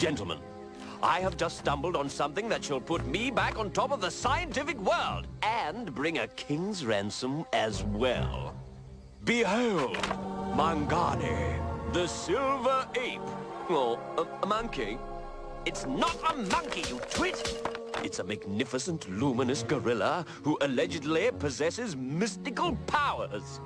Gentlemen, I have just stumbled on something that shall put me back on top of the scientific world and bring a king's ransom as well. Behold, Mangani, the silver ape. Oh, a, a monkey. It's not a monkey, you twit! It's a magnificent, luminous gorilla who allegedly possesses mystical powers.